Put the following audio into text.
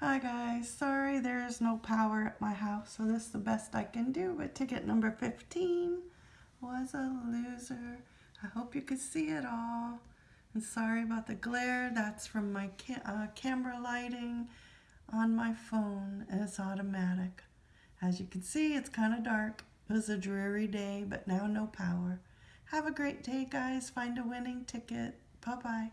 Hi guys, sorry there's no power at my house, so this is the best I can do, but ticket number 15 was a loser. I hope you could see it all. And sorry about the glare, that's from my ca uh, camera lighting on my phone, and it's automatic. As you can see, it's kind of dark. It was a dreary day, but now no power. Have a great day, guys. Find a winning ticket. Bye-bye.